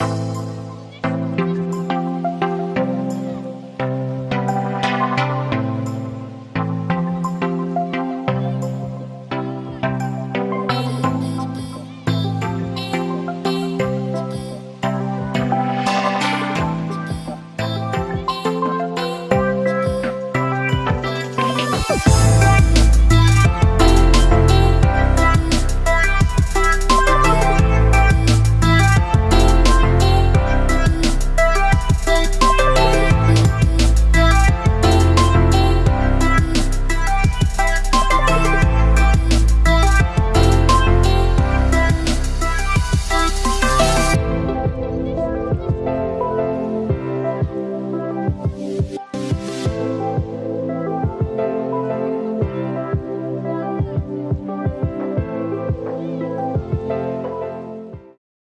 you